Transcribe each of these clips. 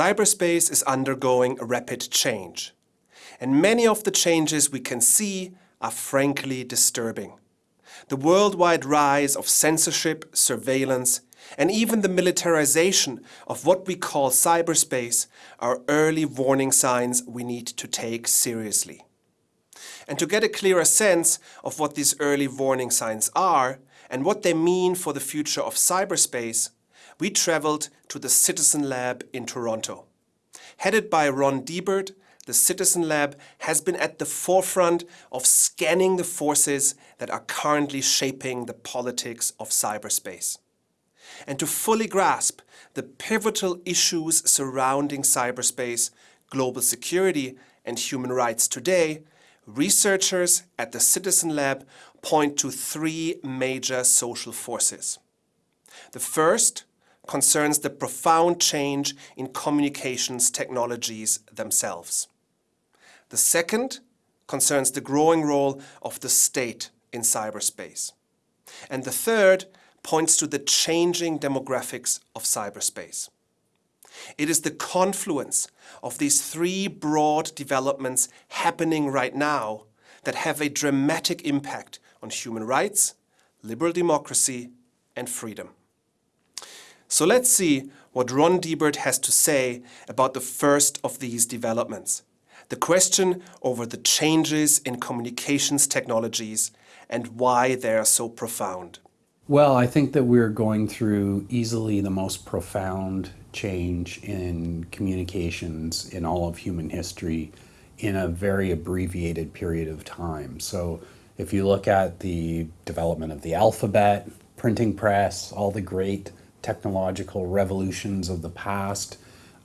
Cyberspace is undergoing a rapid change. And many of the changes we can see are frankly disturbing. The worldwide rise of censorship, surveillance, and even the militarization of what we call cyberspace are early warning signs we need to take seriously. And to get a clearer sense of what these early warning signs are and what they mean for the future of cyberspace, we traveled to the Citizen Lab in Toronto. Headed by Ron Deibert, the Citizen Lab has been at the forefront of scanning the forces that are currently shaping the politics of cyberspace. And to fully grasp the pivotal issues surrounding cyberspace, global security and human rights today, researchers at the Citizen Lab point to three major social forces. The first concerns the profound change in communications technologies themselves. The second concerns the growing role of the state in cyberspace. And the third points to the changing demographics of cyberspace. It is the confluence of these three broad developments happening right now that have a dramatic impact on human rights, liberal democracy and freedom. So let's see what Ron Deibert has to say about the first of these developments, the question over the changes in communications technologies and why they are so profound. Well, I think that we're going through easily the most profound change in communications in all of human history in a very abbreviated period of time. So if you look at the development of the alphabet, printing press, all the great technological revolutions of the past,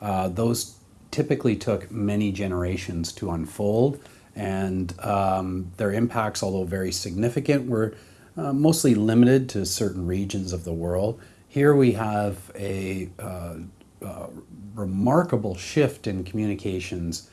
uh, those typically took many generations to unfold and um, their impacts, although very significant, were uh, mostly limited to certain regions of the world. Here we have a uh, uh, remarkable shift in communications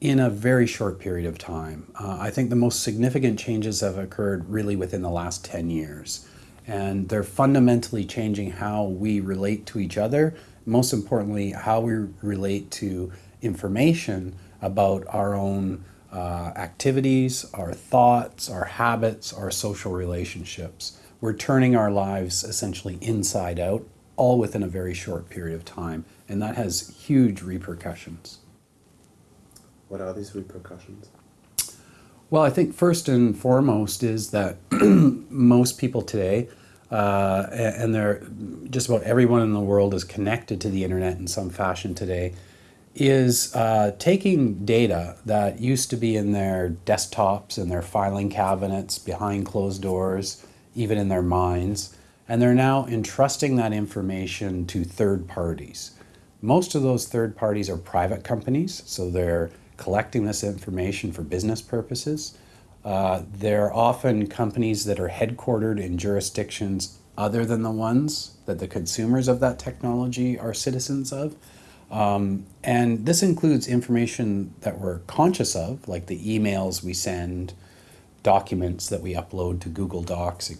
in a very short period of time. Uh, I think the most significant changes have occurred really within the last 10 years and they're fundamentally changing how we relate to each other, most importantly, how we relate to information about our own uh, activities, our thoughts, our habits, our social relationships. We're turning our lives essentially inside out, all within a very short period of time, and that has huge repercussions. What are these repercussions? Well, I think first and foremost is that most people today uh, and they're just about everyone in the world is connected to the internet in some fashion today, is uh, taking data that used to be in their desktops and their filing cabinets behind closed doors, even in their minds, and they're now entrusting that information to third parties. Most of those third parties are private companies, so they're collecting this information for business purposes. Uh, they're often companies that are headquartered in jurisdictions other than the ones that the consumers of that technology are citizens of. Um, and this includes information that we're conscious of, like the emails we send, documents that we upload to Google Docs,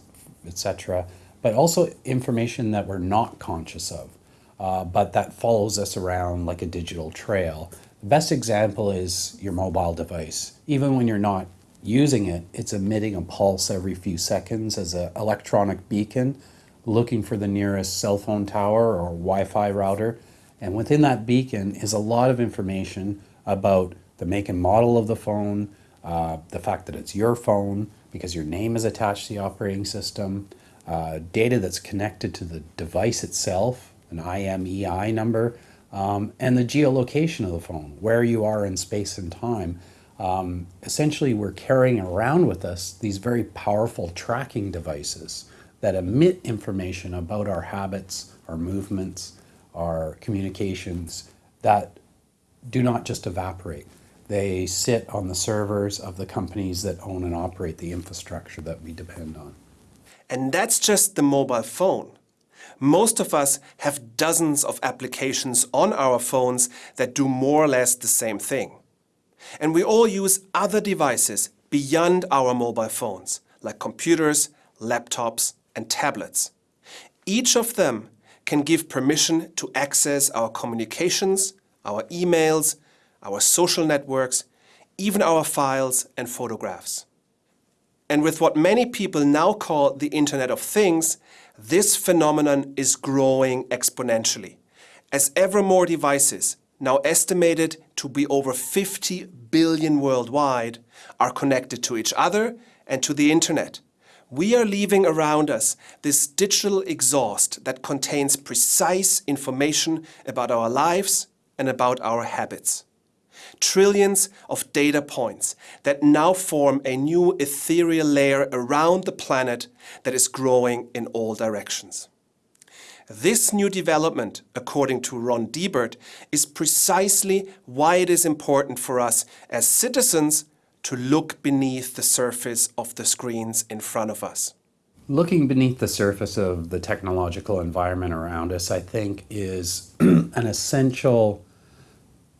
etc., but also information that we're not conscious of, uh, but that follows us around like a digital trail. The best example is your mobile device. Even when you're not using it, it's emitting a pulse every few seconds as an electronic beacon looking for the nearest cell phone tower or Wi-Fi router. And within that beacon is a lot of information about the make and model of the phone, uh, the fact that it's your phone because your name is attached to the operating system, uh, data that's connected to the device itself, an IMEI number, um, and the geolocation of the phone, where you are in space and time. Um, essentially, we're carrying around with us these very powerful tracking devices that emit information about our habits, our movements, our communications that do not just evaporate. They sit on the servers of the companies that own and operate the infrastructure that we depend on. And that's just the mobile phone. Most of us have dozens of applications on our phones that do more or less the same thing. And we all use other devices, beyond our mobile phones, like computers, laptops, and tablets. Each of them can give permission to access our communications, our emails, our social networks, even our files and photographs. And with what many people now call the Internet of Things, this phenomenon is growing exponentially, as ever more devices, now estimated to be over 50 billion worldwide, are connected to each other and to the Internet. We are leaving around us this digital exhaust that contains precise information about our lives and about our habits. Trillions of data points that now form a new ethereal layer around the planet that is growing in all directions. This new development, according to Ron Deibert, is precisely why it is important for us as citizens to look beneath the surface of the screens in front of us. Looking beneath the surface of the technological environment around us, I think, is an essential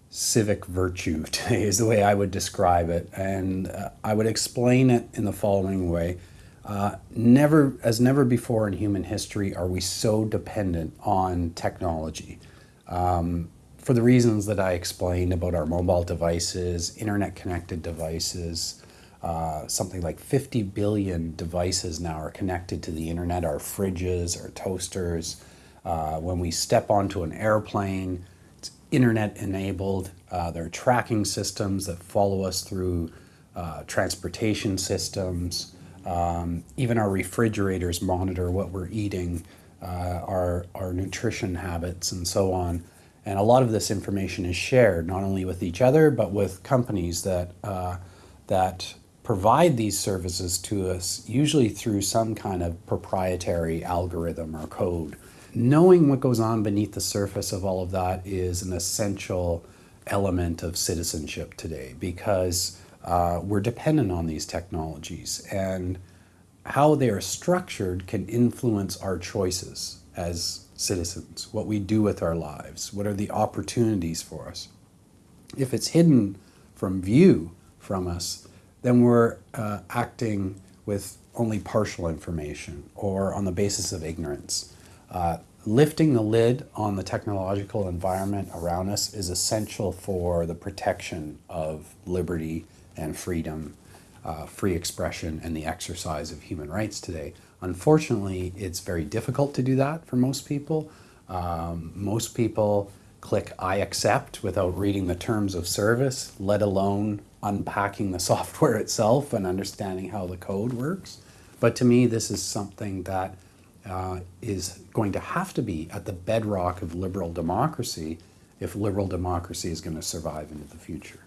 civic virtue today, is the way I would describe it. And uh, I would explain it in the following way. Uh, never, as never before in human history, are we so dependent on technology. Um, for the reasons that I explained about our mobile devices, internet connected devices, uh, something like 50 billion devices now are connected to the internet, our fridges, our toasters. Uh, when we step onto an airplane, it's internet enabled. Uh, there are tracking systems that follow us through uh, transportation systems. Um, even our refrigerators monitor what we're eating, uh, our, our nutrition habits, and so on. And a lot of this information is shared not only with each other, but with companies that, uh, that provide these services to us, usually through some kind of proprietary algorithm or code. Knowing what goes on beneath the surface of all of that is an essential element of citizenship today because uh, we're dependent on these technologies and how they are structured can influence our choices as citizens, what we do with our lives, what are the opportunities for us. If it's hidden from view from us, then we're uh, acting with only partial information or on the basis of ignorance. Uh, lifting the lid on the technological environment around us is essential for the protection of liberty and freedom, uh, free expression, and the exercise of human rights today. Unfortunately, it's very difficult to do that for most people. Um, most people click I accept without reading the terms of service, let alone unpacking the software itself and understanding how the code works. But to me, this is something that uh, is going to have to be at the bedrock of liberal democracy if liberal democracy is going to survive into the future.